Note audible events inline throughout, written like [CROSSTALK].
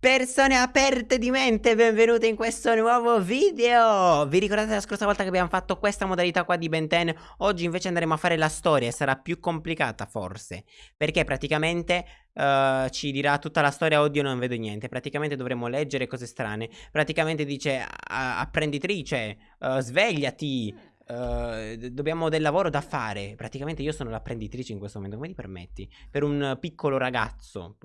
Persone aperte di mente, benvenute in questo nuovo video Vi ricordate la scorsa volta che abbiamo fatto questa modalità qua di Ben 10? Oggi invece andremo a fare la storia e sarà più complicata forse Perché praticamente uh, ci dirà tutta la storia, oddio non vedo niente Praticamente dovremo leggere cose strane Praticamente dice apprenditrice, uh, svegliati Uh, dobbiamo del lavoro da fare. Praticamente io sono l'apprenditrice in questo momento. Come ti permetti? Per un piccolo ragazzo.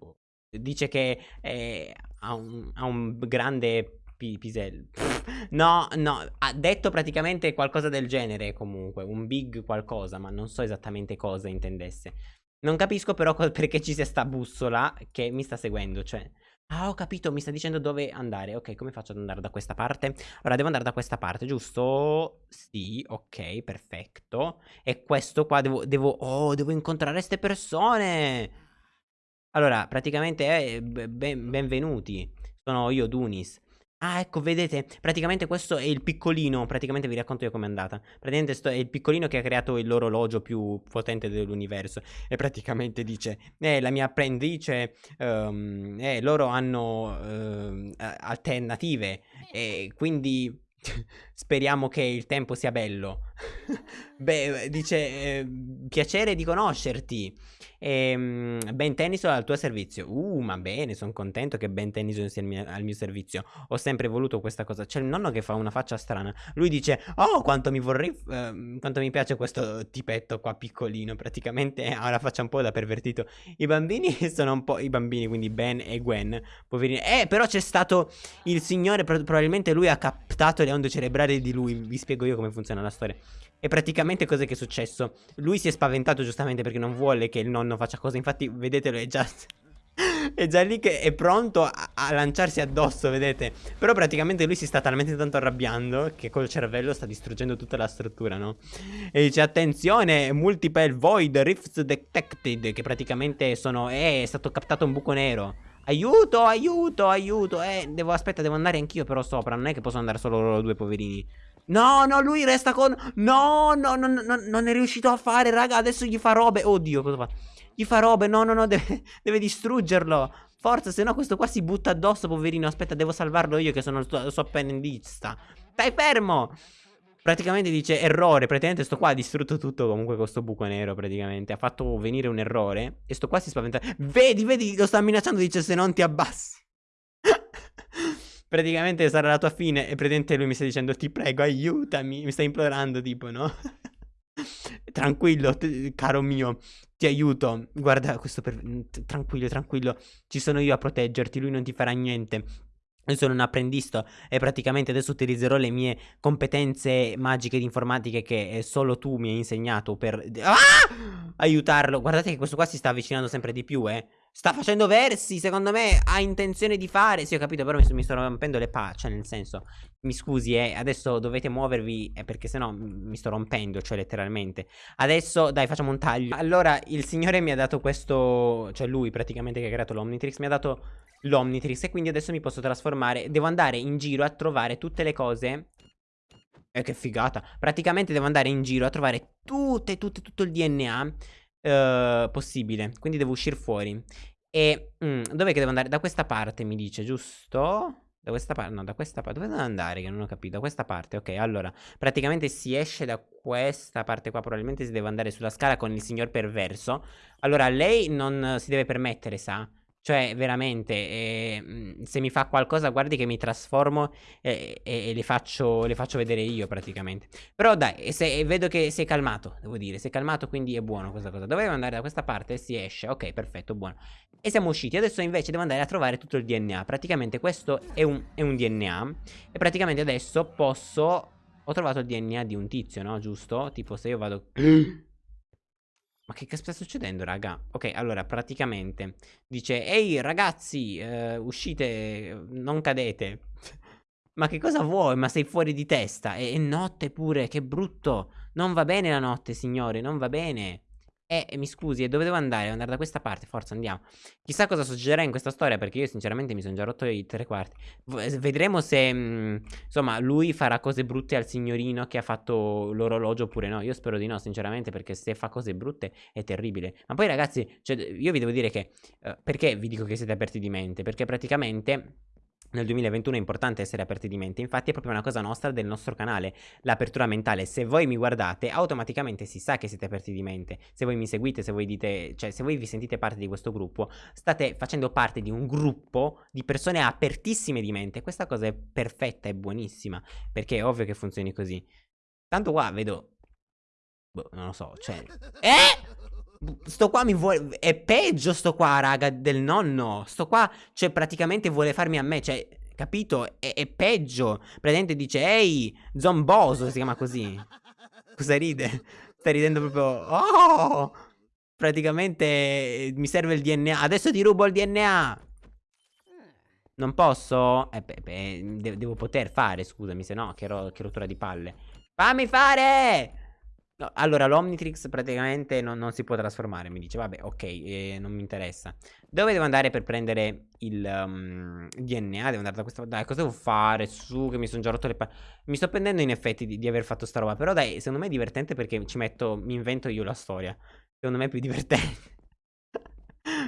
Dice che eh, ha, un, ha, un, grande pisello. [LAUGHS] No, no, ha detto praticamente qualcosa del genere comunque, un big qualcosa, ma non so esattamente cosa intendesse. Non capisco però perché ci sia sta bussola che mi sta seguendo, cioè... Ah, ho capito, mi sta dicendo dove andare. Ok, come faccio ad andare da questa parte? Allora, devo andare da questa parte, giusto? Sì, ok, perfetto. E questo qua devo... devo oh, devo incontrare queste persone! Allora, praticamente, eh, ben, benvenuti. Sono io, Dunis. Ah, ecco, vedete, praticamente questo è il piccolino, praticamente vi racconto io com'è andata. Praticamente sto, è il piccolino che ha creato l'orologio più potente dell'universo. E praticamente dice, eh, la mia apprendice, um, eh, loro hanno uh, alternative. E quindi [LAUGHS] speriamo che il tempo sia bello. [LAUGHS] Beh, dice, eh, piacere di conoscerti. E, ben Tennyson al tuo servizio. Uh, ma bene, sono contento che Ben Tennyson sia al mio, al mio, servizio. Ho sempre voluto questa cosa. C'è il nonno che fa una faccia strana. Lui dice, oh, quanto mi vorrei, uh, quanto mi piace questo tipetto qua piccolino. Praticamente ha la faccia un po' da pervertito. I bambini [LAUGHS] sono un po', i bambini, quindi Ben e Gwen, poverini. Eh, però c'è stato il signore, probabilmente lui ha captato le onde cerebrali di lui. Vi spiego io come funziona la storia. E praticamente cos'è che è successo? Lui si è spaventato giustamente perché non vuole che il nonno faccia cose. Infatti, vedetelo, è già... [LAUGHS] è già lì che è pronto a, a, lanciarsi addosso, vedete? Però praticamente lui si sta talmente tanto arrabbiando che col cervello sta distruggendo tutta la struttura, no? E dice, attenzione, multiple void rifts detected, che praticamente sono... Eh, è stato captato un buco nero. Aiuto, aiuto, aiuto. Eh, devo, aspetta, devo andare anch'io però sopra. Non è che posso andare solo loro due poverini. No, no, lui resta con... No, no, no, no, non è riuscito a fare, raga. Adesso gli fa robe. Oddio, cosa fa? Gli fa robe. No, no, no, [LAUGHS] deve, deve distruggerlo. Forza, se no questo qua si butta addosso, poverino. Aspetta, devo salvarlo io che sono il suo, appendista. Stai fermo! Praticamente dice errore, praticamente sto qua ha distrutto tutto comunque con sto buco nero praticamente. Ha fatto venire un errore e sto qua si spaventa. Vedi, vedi, lo sta minacciando, dice se non ti abbassi [LAUGHS] praticamente sarà la tua fine e praticamente lui mi sta dicendo ti prego aiutami, mi sta implorando tipo no? [LAUGHS] tranquillo caro mio, ti aiuto, guarda questo per... tranquillo tranquillo, ci sono io a proteggerti, lui non ti farà niente. Io sono un apprendisto e praticamente adesso utilizzerò le mie competenze magiche di informatica che solo tu mi hai insegnato per ah! aiutarlo. Guardate che questo qua si sta avvicinando sempre di più, eh. Sta facendo versi, secondo me ha intenzione di fare. Sì, ho capito, però mi, mi sto rompendo le palle. Cioè, nel senso, mi scusi, eh, adesso dovete muovervi eh, perché sennò mi sto rompendo, cioè letteralmente. Adesso, dai, facciamo un taglio. Allora, il signore mi ha dato questo, cioè lui praticamente che ha creato l'Omnitrix, mi ha dato l'Omnitrix e quindi adesso mi posso trasformare. Devo andare in giro a trovare tutte le cose eh, che figata. Praticamente devo andare in giro a trovare tutte, tutte, tutto il DNA uh, possibile. Quindi devo uscire fuori. E mm, dov'è che devo andare? Da questa parte mi dice, giusto? Da questa parte, no, da questa parte. Dove devo andare? Che non ho capito. Da questa parte, ok. Allora, praticamente si esce da questa parte qua. Probabilmente si deve andare sulla scala con il signor perverso. Allora, lei non si deve permettere, sa? Cioè, veramente, eh, se mi fa qualcosa, guardi che mi trasformo e, e, e le, faccio, le, faccio, vedere io praticamente. Però dai, se, vedo che sei calmato, devo dire, sei calmato, quindi è buono questa cosa. Dovevo andare da questa parte e si esce, ok, perfetto, buono. E siamo usciti, adesso invece devo andare a trovare tutto il DNA. Praticamente questo è un, è un DNA e praticamente adesso posso... Ho trovato il DNA di un tizio, no? Giusto? Tipo se io vado... [CLEARS THROAT] Ma che sta succedendo, raga? Ok, allora, praticamente dice Ehi, ragazzi, uh, uscite, non cadete. [LAUGHS] Ma che cosa vuoi? Ma sei fuori di testa. E, e notte pure, che brutto. Non va bene la notte, signore, non va bene. Eh, mi scusi, e dove devo andare? Andare da questa parte, forza, andiamo. Chissà cosa succederà in questa storia, perché io sinceramente mi sono già rotto i tre quarti. V vedremo se, mh, mm, insomma, lui farà cose brutte al signorino che ha fatto l'orologio oppure no. Io spero di no, sinceramente, perché se fa cose brutte è terribile. Ma poi ragazzi, cioè, io vi devo dire che... Uh, perché vi dico che siete aperti di mente? Perché praticamente nel 2021 è importante essere aperti di mente, infatti è proprio una cosa nostra del nostro canale, l'apertura mentale. Se voi mi guardate, automaticamente si sa che siete aperti di mente. Se voi mi seguite, se voi dite, cioè se voi vi sentite parte di questo gruppo, state facendo parte di un gruppo di persone apertissime di mente. Questa cosa è perfetta, è buonissima, perché è ovvio che funzioni così. Tanto qua vedo boh, non lo so, cioè [LAUGHS] Eh! Sto qua mi vuole... È peggio sto qua, raga, del nonno. Sto qua, cioè, praticamente vuole farmi a me, cioè... Capito? È, è peggio. Praticamente dice, ehi, zomboso, si chiama così. Cosa ride? Sta ridendo proprio... Oh! Praticamente eh, mi serve il DNA. Adesso ti rubo il DNA. Non posso? Eh, beh, beh, devo poter fare, scusami, se no, che, ro che rottura di palle. Fammi fare! No, allora, l'Omnitrix praticamente non, non, si può trasformare. Mi dice, vabbè, ok, eh, non mi interessa. Dove devo andare per prendere il um, DNA? Devo andare da questa Dai, cosa devo fare? Su, che mi sono già rotto le palle. Mi sto prendendo in effetti di, di, aver fatto sta roba. Però dai, secondo me è divertente perché ci metto, mi invento io la storia. Secondo me è più [LAUGHS] divertente.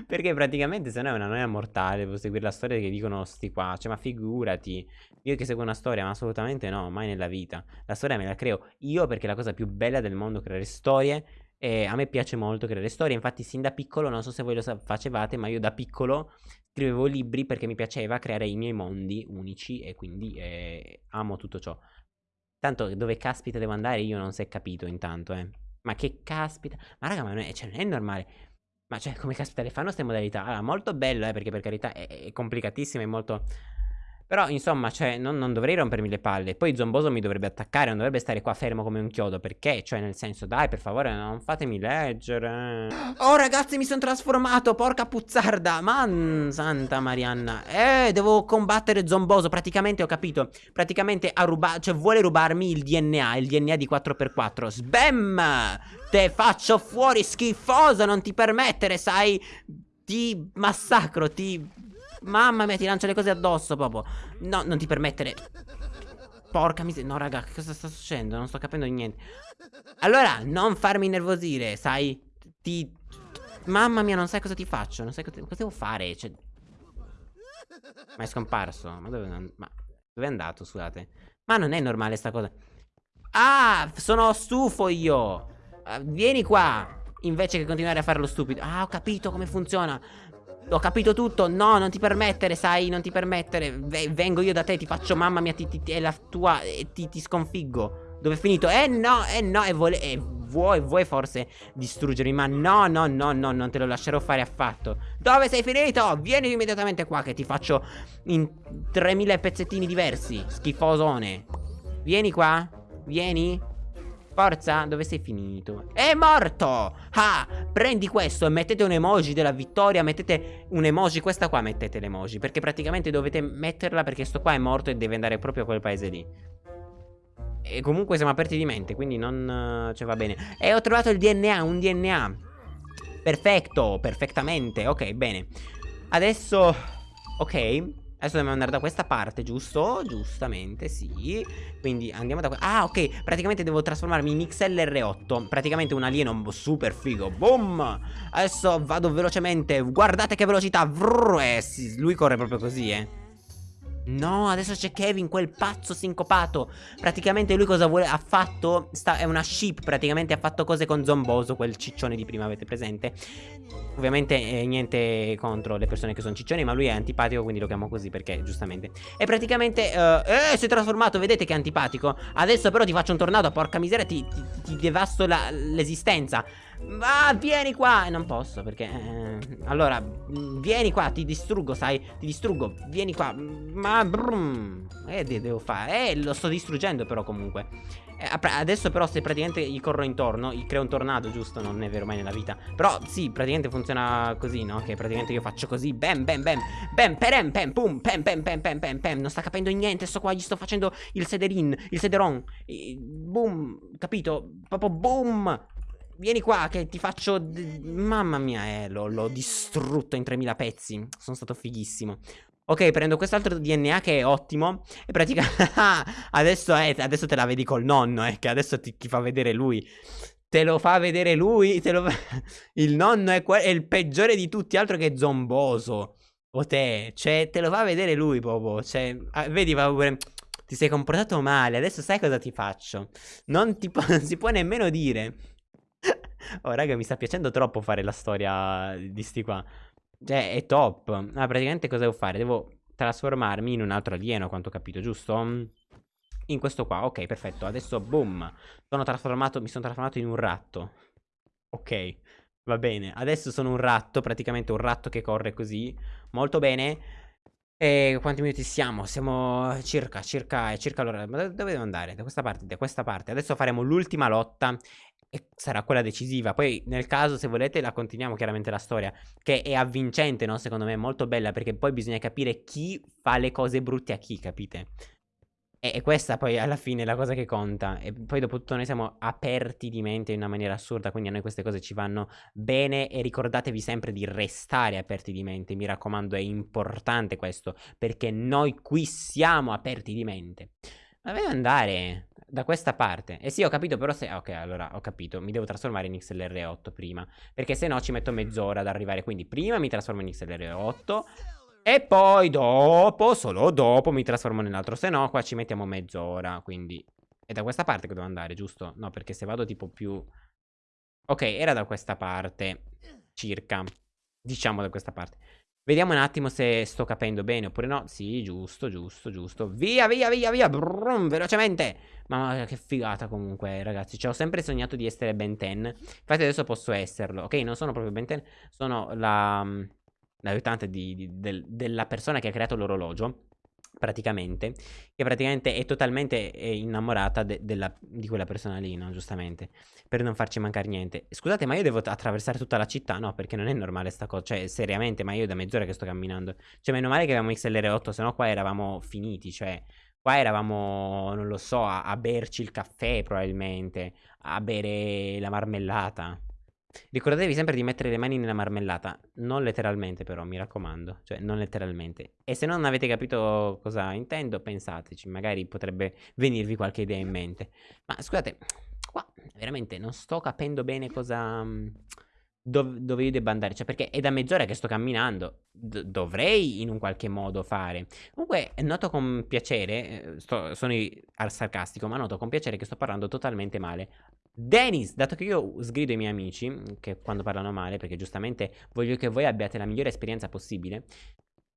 Perché praticamente se no è una noia mortale Devo seguire la storia che dicono sti qua. Cioè ma figurati. Io che seguo una storia ma assolutamente no Mai nella vita. La storia me la creo io perché è la cosa più bella del mondo Creare storie. E a me piace molto creare storie. Infatti sin da piccolo Non so se voi lo facevate Ma io da piccolo scrivevo libri Perché mi piaceva creare i miei mondi unici E quindi eh, amo tutto ciò. Tanto dove caspita devo andare io non si è capito intanto eh. Ma che caspita. Ma raga ma non è, cioè, non è normale ma cioè, come caspita le fanno queste modalità? Allora, molto bello, eh, perché per carità è, è complicatissimo, è molto... Però, insomma, cioè, non, non, dovrei rompermi le palle. Poi Zomboso mi dovrebbe attaccare, non dovrebbe stare qua fermo come un chiodo. Perché? Cioè, nel senso, dai, per favore, non fatemi leggere. Oh, ragazzi, mi sono trasformato, porca puzzarda. Man, santa Marianna. Eh, devo combattere Zomboso. Praticamente, ho capito. Praticamente ha rubato, cioè, vuole rubarmi il DNA, il DNA di 4x4. Sbam! Te faccio fuori, schifoso, non ti permettere, sai? Ti massacro, ti Mamma mia, ti lancia le cose addosso proprio. No, non ti permettere. Porca miseria. No, raga, cosa sta succedendo? Non sto capendo niente. Allora, non farmi nervosire, sai? Ti... Mamma mia, non sai cosa ti faccio. Non sai cosa, cosa devo fare. Cioè... Ma è scomparso. Ma dove, ma dove è andato, scusate? Ma non è normale sta cosa. Ah, sono stufo io. Uh, vieni qua. Invece che continuare a fare lo stupido. Ah, ho capito come funziona. Ho capito tutto. No, non ti permettere, sai, non ti permettere. V vengo io da te, ti faccio mamma mia, ti, ti, è la tua. E ti, ti sconfiggo. Dove è finito? Eh no, eh no, e, vuole, e vuoi, vuoi forse distruggermi, ma no, no, no, no, non te lo lascerò fare affatto. Dove sei finito? Vieni immediatamente qua che ti faccio in 3000 pezzettini diversi, schifosone. Vieni qua, vieni. Forza, dove sei finito? È morto! Ah, prendi questo e mettete un emoji della vittoria Mettete un emoji, questa qua mettete l'emoji Perché praticamente dovete metterla perché sto qua è morto e deve andare proprio a quel paese lì. E comunque siamo aperti di mente, quindi non... cioè va bene. E ho trovato il DNA, un DNA Perfetto, perfettamente, ok, bene. Adesso... Ok Adesso dobbiamo andare da questa parte, giusto? Giustamente, sì. Quindi andiamo da qua Ah, ok Praticamente devo trasformarmi in XLR8 Praticamente un alieno super figo Boom! Adesso vado velocemente Guardate che velocità Vrr, eh, sì, Lui corre proprio così, eh No, adesso c'è Kevin, quel pazzo sincopato. Praticamente lui cosa vuole? Ha fatto. Sta, è una ship. Praticamente ha fatto cose con Zomboso, quel ciccione di prima, avete presente? Ovviamente eh, niente contro le persone che sono ciccioni, ma lui è antipatico, quindi lo chiamo così perché, giustamente. E praticamente. Uh, eh, si è trasformato, vedete che è antipatico. Adesso però ti faccio un tornado, porca miseria, ti, ti, ti devasto l'esistenza. Va, vieni qua! E non posso perché... Eh, allora, mm, vieni qua, ti distruggo, sai? Ti distruggo, vieni qua. Ma... Brum, eh, devo fare... Eh, lo sto distruggendo però comunque. Eh, adesso però se praticamente gli corro intorno, gli creo un tornado, giusto? Non è vero mai nella vita. Però sì, praticamente funziona così, no? Che praticamente io faccio così, bam, bam, bam, bam, perem, pam, pum, pam, pam, pam, pam, pam, pam. Non sta capendo niente, sto qua, gli sto facendo il sederin, il sederon. Boom, capito? Proprio boom. Vieni qua che ti faccio... Mamma mia, eh, l'ho distrutto in 3000 pezzi. Sono stato fighissimo. Ok, prendo quest'altro DNA che è ottimo. E praticamente... [LAUGHS] adesso, eh, adesso te la vedi col nonno, eh, che adesso ti, ti fa vedere lui. Te lo fa vedere lui. Lo... [LAUGHS] il nonno è, è, il peggiore di tutti, altro che zomboso. O te. Cioè, te lo fa vedere lui, proprio. Cioè, ah, vedi, va pure... Ti sei comportato male, adesso sai cosa ti faccio. Non, ti [LAUGHS] non si può nemmeno dire. Oh, raga, mi sta piacendo troppo fare la storia di sti qua. Cioè, è top. Ah, praticamente cosa devo fare? Devo trasformarmi in un altro alieno, quanto ho capito, giusto? In questo qua, ok, perfetto. Adesso, boom. Sono trasformato, mi sono trasformato in un ratto. Ok, va bene. Adesso sono un ratto, praticamente un ratto che corre così. Molto bene. E quanti minuti siamo? Siamo circa, circa, circa l'ora. Ma dove devo andare? Da questa parte, da questa parte. Adesso faremo l'ultima lotta e sarà quella decisiva. Poi, nel caso, se volete, la continuiamo chiaramente la storia, che è avvincente, no? Secondo me è molto bella, perché poi bisogna capire chi fa le cose brutte a chi, capite? E, e questa poi alla fine è la cosa che conta. E poi dopo tutto noi siamo aperti di mente in una maniera assurda, quindi a noi queste cose ci vanno bene e ricordatevi sempre di restare aperti di mente, mi raccomando, è importante questo, perché noi qui siamo aperti di mente. Ma deve andare da questa parte. Eh sì, ho capito, però se... Ok, allora, ho capito. Mi devo trasformare in XLR8 prima. Perché se no ci metto mezz'ora ad arrivare. Quindi prima mi trasformo in XLR8. E poi dopo, solo dopo, mi trasformo nell'altro. Se no, qua ci mettiamo mezz'ora. Quindi... È da questa parte che devo andare, giusto? No, perché se vado tipo più... Ok, era da questa parte. Circa. Diciamo da questa parte. Vediamo un attimo se sto capendo bene oppure no. Sì, giusto, giusto, giusto. Via, via, via, via. Brum, velocemente. Ma che figata comunque, ragazzi. Cioè, ho sempre sognato di essere Ben 10. Infatti adesso posso esserlo. Ok, non sono proprio Ben 10. Sono la... L'aiutante del, della persona che ha creato l'orologio praticamente, che praticamente è totalmente eh, innamorata de della, di quella persona lì, no? Giustamente, per non farci mancare niente. Scusate, ma io devo attraversare tutta la città? No, perché non è normale sta cosa, cioè, seriamente, ma io da mezz'ora che sto camminando. Cioè, meno male che avevamo XLR8, se no qua eravamo finiti, cioè, qua eravamo, non lo so, a, a berci il caffè probabilmente, a bere la marmellata. Ricordatevi sempre di mettere le mani nella marmellata, non letteralmente però, mi raccomando, cioè non letteralmente. E se non avete capito cosa intendo, pensateci, magari potrebbe venirvi qualche idea in mente. Ma scusate, qua veramente non sto capendo bene cosa... Dov dove io debba andare, cioè perché è da mezz'ora che sto camminando, D dovrei in un qualche modo fare. Comunque noto con piacere, eh, sto, sono al sarcastico, ma noto con piacere che sto parlando totalmente male. Dennis, dato che io sgrido i miei amici, che quando parlano male, perché giustamente voglio che voi abbiate la migliore esperienza possibile,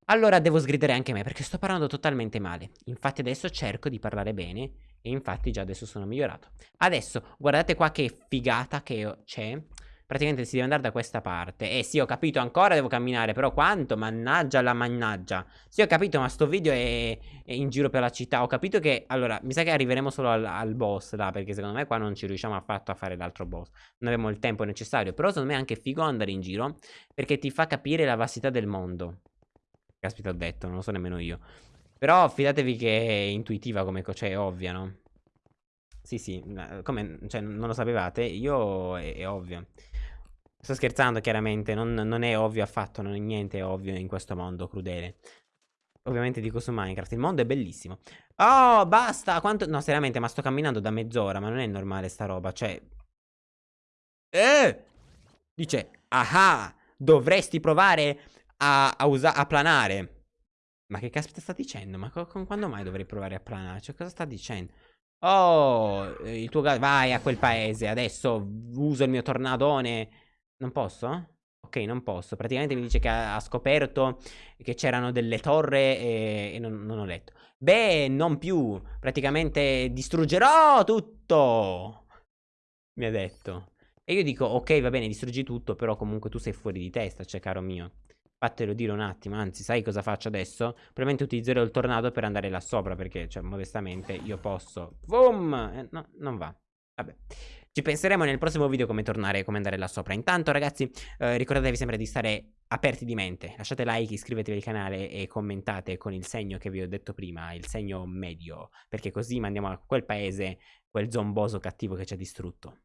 allora devo sgridare anche me, perché sto parlando totalmente male. Infatti adesso cerco di parlare bene, e infatti già adesso sono migliorato. Adesso, guardate qua che figata che c'è. Praticamente si deve andare da questa parte. Eh sì, ho capito, ancora devo camminare, però quanto? Mannaggia la mannaggia. Sì, ho capito, ma sto video è, è in giro per la città. Ho capito che, allora, mi sa che arriveremo solo al, al boss, là, perché secondo me qua non ci riusciamo affatto a fare l'altro boss. Non abbiamo il tempo necessario. Però secondo me è anche figo andare in giro, perché ti fa capire la vastità del mondo. Caspita, ho detto, non lo so nemmeno io. Però fidatevi che è intuitiva come cosa, cioè è ovvia, no? Sì, sì, come, cioè, non lo sapevate? Io è, è ovvio. Sto scherzando chiaramente, non, non, è ovvio affatto, non è niente ovvio in questo mondo crudele. Ovviamente dico su Minecraft, il mondo è bellissimo. Oh, basta, quanto... No, seriamente, ma sto camminando da mezz'ora, ma non è normale sta roba, cioè... Eh! Dice, ah, dovresti provare a, a, a planare. Ma che caspita sta dicendo? Ma con quando mai dovrei provare a planare? Cioè, cosa sta dicendo? Oh, il tuo vai a quel paese, adesso uso il mio tornadone non posso? Ok, non posso. Praticamente mi dice che ha, ha scoperto che c'erano delle torre e, e non, non, ho letto. Beh, non più. Praticamente distruggerò tutto. Mi ha detto. E io dico, ok, va bene, distruggi tutto, però comunque tu sei fuori di testa, cioè, caro mio. Fatelo dire un attimo, anzi, sai cosa faccio adesso? Probabilmente utilizzerò il tornado per andare là sopra, perché, cioè, modestamente, io posso... Boom! Eh, no, non va. Vabbè. Ci penseremo nel prossimo video come tornare come andare là sopra. Intanto ragazzi eh, ricordatevi sempre di stare aperti di mente. Lasciate like, iscrivetevi al canale e commentate con il segno che vi ho detto prima, il segno medio. Perché così mandiamo a quel paese quel zomboso cattivo che ci ha distrutto.